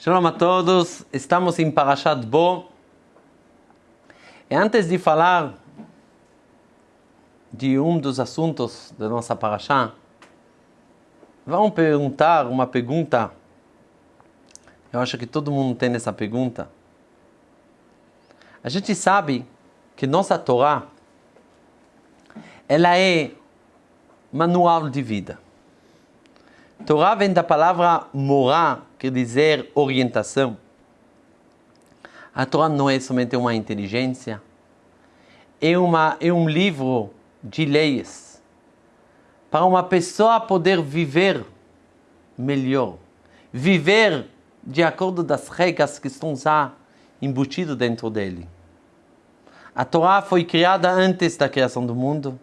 Shalom a todos, estamos em Parashat Bo. E antes de falar de um dos assuntos da nossa Parashá, vamos perguntar uma pergunta. Eu acho que todo mundo tem essa pergunta. A gente sabe que nossa Torá ela é manual de vida. Torá vem da palavra morá, quer dizer orientação. A Torá não é somente uma inteligência, é, uma, é um livro de leis para uma pessoa poder viver melhor, viver de acordo das regras que estão já embutidas dentro dele. A Torá foi criada antes da criação do mundo.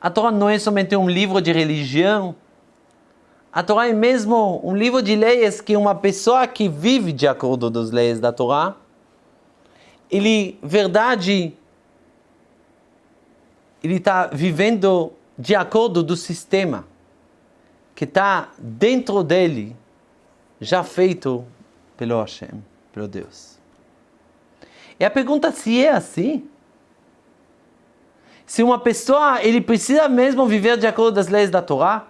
A Torá não é somente um livro de religião, a Torá é mesmo um livro de leis que uma pessoa que vive de acordo com as leis da Torá, ele, verdade, ele está vivendo de acordo do sistema que está dentro dele, já feito pelo Hashem, pelo Deus. E a pergunta se é assim, se uma pessoa ele precisa mesmo viver de acordo com as leis da Torá,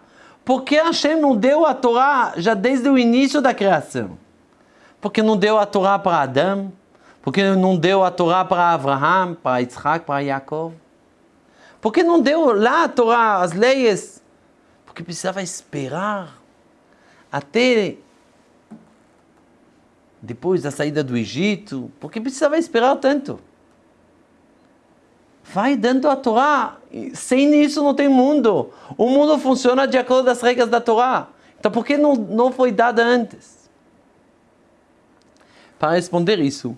porque Hashem não deu a Torá já desde o início da criação? Porque não deu a Torá para Adão? Porque não deu a Torá para Abraham, para Isaac, para Jacob? Porque não deu lá a Torá, as leis? Porque precisava esperar até depois da saída do Egito. Porque precisava esperar tanto? Vai dando a Torá sem isso não tem mundo. O mundo funciona de acordo com as regras da Torá. Então por que não, não foi dada antes? Para responder isso,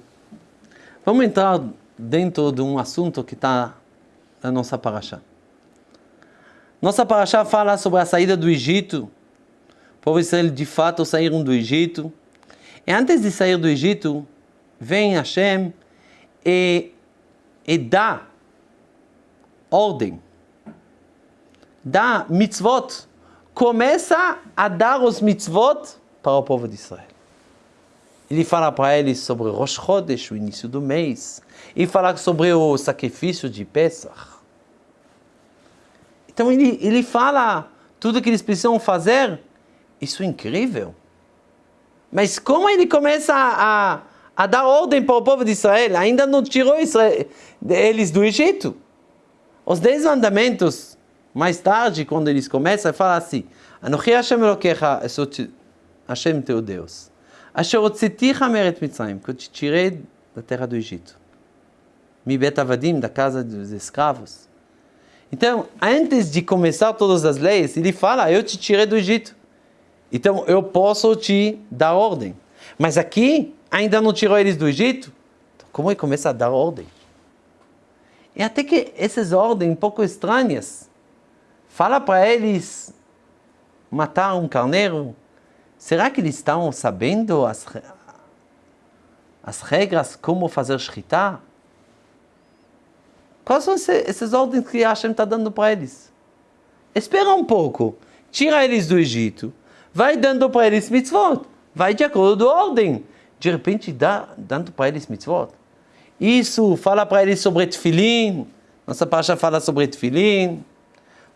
vamos entrar dentro de um assunto que está na nossa paraxá. Nossa paraxá fala sobre a saída do Egito. O povo Israel de fato saíram do Egito. E antes de sair do Egito, vem Hashem e, e dá ordem, dá mitzvot, começa a dar os mitzvot para o povo de Israel. Ele fala para eles sobre Rosh Chodesh, o início do mês, e fala sobre o sacrifício de Pesach. Então ele, ele fala tudo que eles precisam fazer. Isso é incrível. Mas como ele começa a, a, a dar ordem para o povo de Israel? Ainda não tirou Israel, eles do Egito. Os dez mandamentos, mais tarde, quando eles começam, fala assim: Anochi Hashem Elokecha, eu sou Hashem teu Deus. Asher otzeticha meret Mitzrayim, que eu te tirei da terra do Egito. Mi bet avadim, da casa dos escravos. Então, antes de começar todas as leis, ele fala: Eu te tirei do Egito. Então, eu posso te dar ordem. Mas aqui, ainda não tirou eles do Egito? Então, como ele começa a dar ordem? E até que essas ordens um pouco estranhas, fala para eles matar um carneiro. Será que eles estão sabendo as, as regras como fazer shritá? Quais são essas ordens que Hashem está dando para eles? Espera um pouco, tira eles do Egito, vai dando para eles mitzvot, vai de acordo com a ordem. De repente dá dando para eles mitzvot. Isso, fala para eles sobre tefilim. Nossa pacha fala sobre tefilim.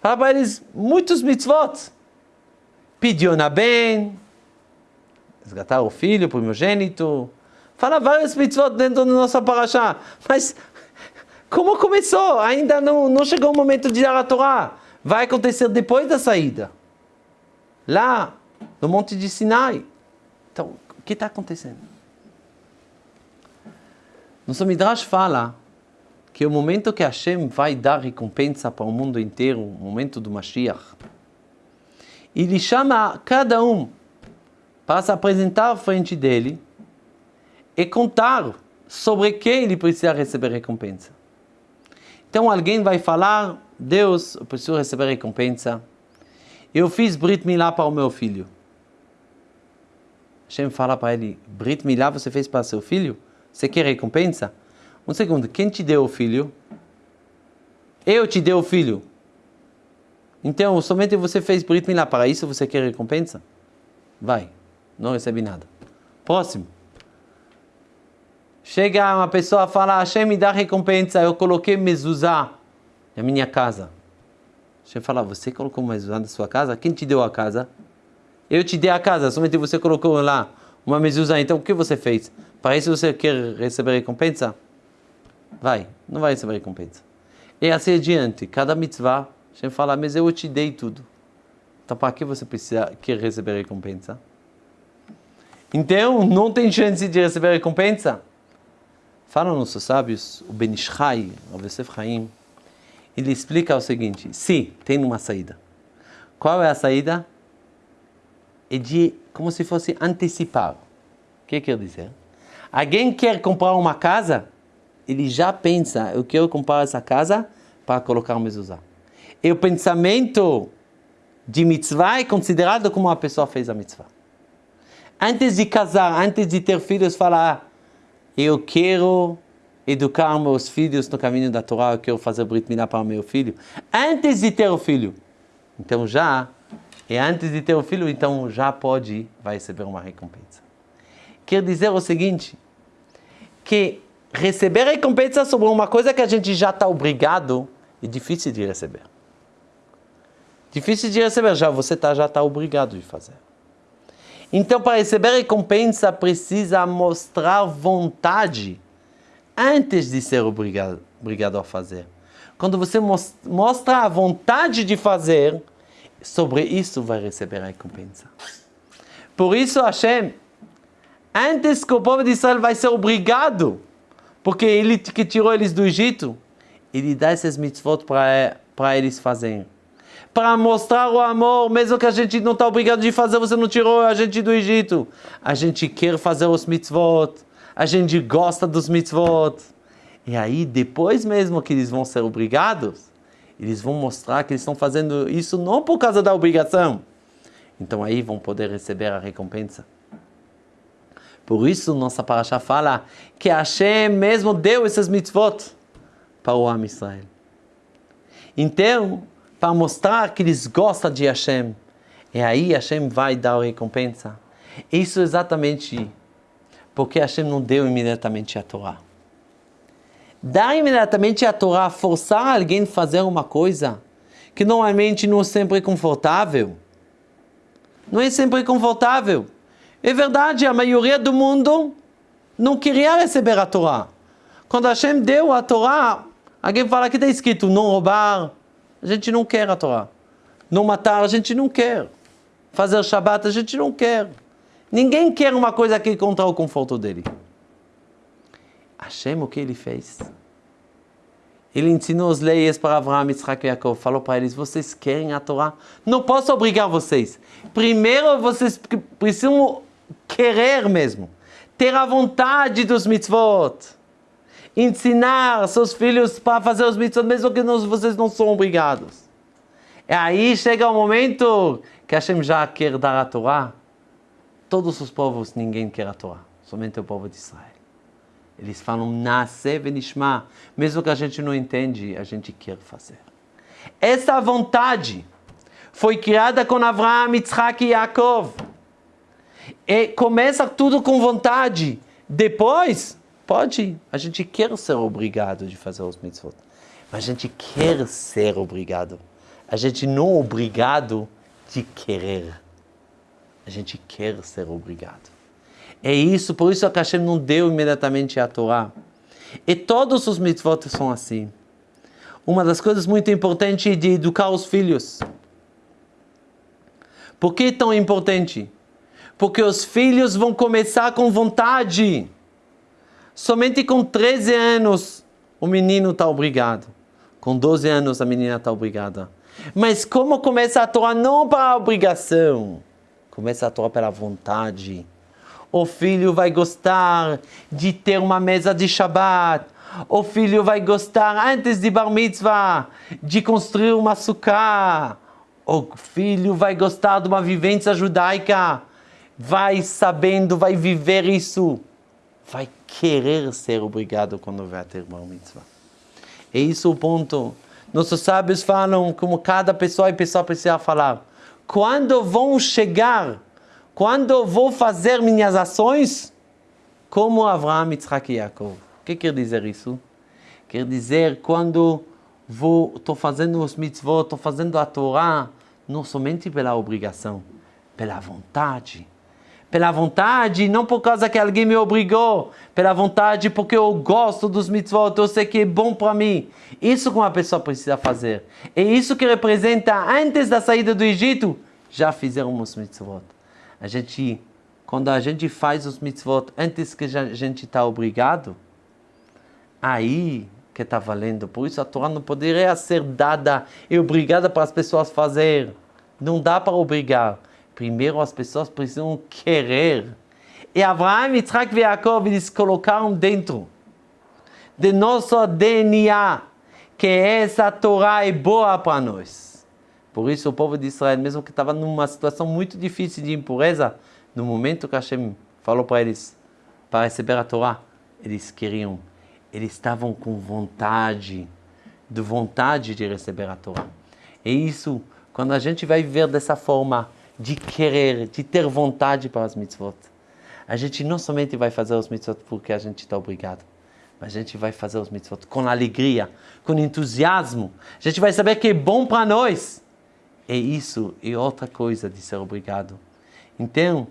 Fala para eles muitos mitzvot. Pediu na bem, resgatar o filho, o primogênito. Fala vários mitzvot dentro da nossa paraxá. Mas como começou? Ainda não, não chegou o momento de dar a Torá. Vai acontecer depois da saída. Lá, no Monte de Sinai. Então, o que está acontecendo? Nosso Midrash fala que o momento que Hashem vai dar recompensa para o mundo inteiro, o momento do Mashiach, ele chama cada um para se apresentar à frente dele e contar sobre quem ele precisa receber recompensa. Então alguém vai falar, Deus, eu preciso receber recompensa. Eu fiz Brit Milá para o meu filho. Hashem fala para ele, Brit Milá você fez para seu filho? Você quer recompensa? Um segundo, quem te deu o filho? Eu te dei o filho. Então, somente você fez Brit Milá, para isso você quer recompensa? Vai. não recebe nada. Próximo. Chega uma pessoa e fala, Hashem me dá recompensa, eu coloquei mezuzá na minha casa. Hashem fala, você colocou mezuzá na sua casa? Quem te deu a casa? Eu te dei a casa, somente você colocou lá uma mezuzá. Então o que você fez? Para isso você quer receber recompensa? Vai, não vai receber recompensa. E assim adiante, cada mitzvah, Hashem fala, mas eu te dei tudo. Então para que você precisa, quer receber recompensa? Então, não tem chance de receber recompensa? Falam nossos sábios, o Benishai, o Yosef ele explica o seguinte, sim, tem uma saída. Qual é a saída? É de, como se fosse antecipar. O que quer dizer? Alguém quer comprar uma casa, ele já pensa, eu quero comprar essa casa para colocar o mezuzá. E o pensamento de mitzvah é considerado como a pessoa fez a mitzvah. Antes de casar, antes de ter filhos, falar eu quero educar meus filhos no caminho da Torá, eu quero fazer Brit Milá para o meu filho, antes de ter o filho. Então já, é antes de ter o filho, então já pode, vai receber uma recompensa. Quer dizer o seguinte, que receber recompensa sobre uma coisa que a gente já está obrigado é difícil de receber. Difícil de receber, já você tá, já está obrigado de fazer. Então, para receber recompensa, precisa mostrar vontade antes de ser obrigado, obrigado a fazer. Quando você mostra a vontade de fazer, sobre isso vai receber a recompensa. Por isso, Hashem, antes que o povo de Israel vai ser obrigado, porque ele que tirou eles do Egito, ele dá esses mitzvot para eles fazerem para mostrar o amor, mesmo que a gente não está obrigado de fazer, você não tirou a gente do Egito. A gente quer fazer os mitzvot, a gente gosta dos mitzvot. E aí, depois mesmo que eles vão ser obrigados, eles vão mostrar que eles estão fazendo isso não por causa da obrigação. Então aí vão poder receber a recompensa. Por isso, nossa paraxá fala que Hashem mesmo deu esses mitzvot para o Am Israel. Então, para mostrar que eles gostam de Hashem. E aí Hashem vai dar a recompensa. Isso é exatamente porque Hashem não deu imediatamente a Torá. Dar imediatamente a Torá, forçar alguém a fazer uma coisa que normalmente não é sempre confortável. Não é sempre confortável. É verdade, a maioria do mundo não queria receber a Torá. Quando Hashem deu a Torá, alguém fala que está escrito não roubar, a gente não quer a Torá. Não matar, a gente não quer. Fazer Shabat, a gente não quer. Ninguém quer uma coisa que contra o conforto dele. Hashem, o que ele fez? Ele ensinou as leis para Abraham, Isaac e Jacob. Falou para eles, vocês querem a Torá? Não posso obrigar vocês. Primeiro, vocês precisam querer mesmo. Ter a vontade dos mitzvot ensinar seus filhos para fazer os mitzvot, mesmo que não, vocês não são obrigados. E aí chega o momento que Hashem já quer dar a Torá. Todos os povos, ninguém quer a Torá, somente o povo de Israel. Eles falam, nasce venishma. Mesmo que a gente não entende, a gente quer fazer. Essa vontade foi criada com Avraham, Yitzhak e Yaakov. E começa tudo com vontade. Depois, Pode, a gente quer ser obrigado de fazer os mitzvot, mas a gente quer ser obrigado. A gente não é obrigado de querer. A gente quer ser obrigado. É isso, por isso a Hashem não deu imediatamente a Torá. E todos os mitzvot são assim. Uma das coisas muito importantes é de educar os filhos. Por que é tão importante? Porque os filhos vão começar com vontade. Somente com 13 anos o menino está obrigado. Com 12 anos a menina está obrigada. Mas como começa a Torá não para a obrigação, começa a Torá pela vontade. O filho vai gostar de ter uma mesa de Shabbat. O filho vai gostar, antes de Bar Mitzvah, de construir uma sukkah. O filho vai gostar de uma vivência judaica. Vai sabendo, vai viver isso vai querer ser obrigado quando vai ter uma mitzvah. É isso o ponto. Nossos sábios falam como cada pessoa e pessoa precisa falar. Quando vão chegar quando vou fazer minhas ações, como Avraham, Yitzhak e Yaakov. O que quer dizer isso? Quer dizer, quando estou fazendo os mitzvot, estou fazendo a Torá, não somente pela obrigação, pela vontade. Pela vontade, não por causa que alguém me obrigou, pela vontade porque eu gosto dos mitzvot, eu sei que é bom para mim. Isso que uma pessoa precisa fazer. É isso que representa, antes da saída do Egito, já fizeram os mitzvot. A gente, quando a gente faz os mitzvot antes que a gente está obrigado, aí que está valendo. Por isso a Torá não poderia ser dada e obrigada para as pessoas fazer. Não dá para obrigar. Primeiro as pessoas precisam querer. E Abraão, Yitzhak e Jacob, eles colocaram dentro de nosso DNA que essa Torá é boa para nós. Por isso o povo de Israel, mesmo que estava numa situação muito difícil de impureza, no momento que Hashem falou para eles para receber a Torá, eles queriam, eles estavam com vontade, de vontade de receber a Torá. E isso, quando a gente vai viver dessa forma, de querer, de ter vontade para as mitzvot, a gente não somente vai fazer os mitzvot porque a gente está obrigado, mas a gente vai fazer os mitzvot com alegria, com entusiasmo. A gente vai saber que é bom para nós. E isso é outra coisa de ser obrigado. Então,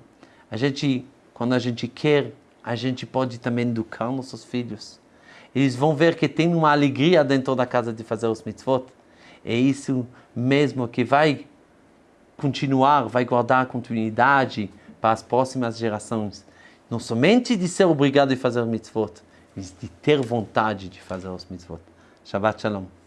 a gente, quando a gente quer, a gente pode também educar nossos filhos. Eles vão ver que tem uma alegria dentro da casa de fazer os mitzvot. É isso mesmo que vai continuar, vai guardar continuidade para as próximas gerações. Não somente de ser obrigado a fazer mitzvot, mas de ter vontade de fazer os mitzvot. Shabbat Shalom.